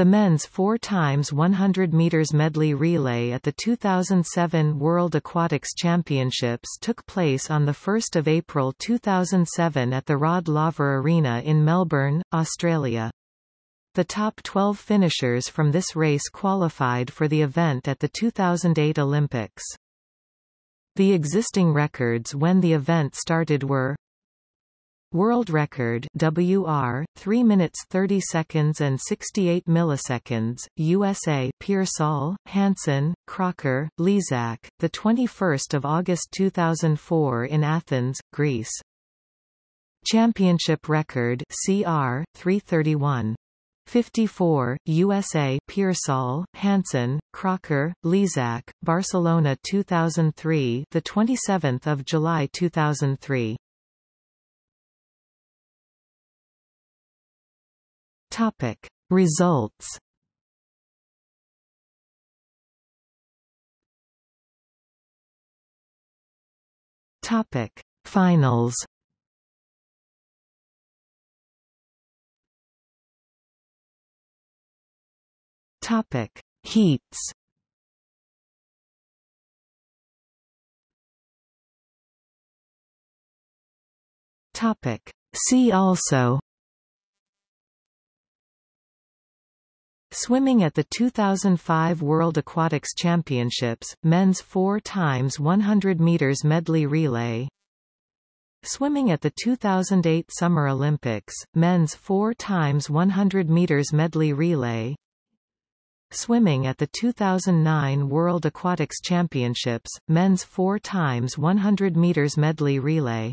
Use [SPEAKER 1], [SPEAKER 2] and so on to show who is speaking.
[SPEAKER 1] The men's 4 times 100 meters medley relay at the 2007 World Aquatics Championships took place on the 1st of April 2007 at the Rod Laver Arena in Melbourne, Australia. The top 12 finishers from this race qualified for the event at the 2008 Olympics. The existing records when the event started were World record WR 3 minutes 30 seconds and 68 milliseconds USA Peirsol Hansen Crocker Lezak the 21st of August 2004 in Athens Greece. Championship record CR 331 54, USA Peirsol, Hansen, Crocker, Lezak, Barcelona 2003 the 27th of July 2003 Topic. Results. Topic. Finals. Topic. Heats. Topic. See also Swimming at the 2005 World Aquatics Championships, men's 4 times 100 meters medley relay. Swimming at the 2008 Summer Olympics, men's 4 times 100 meters medley relay. Swimming at the 2009 World Aquatics Championships, men's 4 times 100 meters medley relay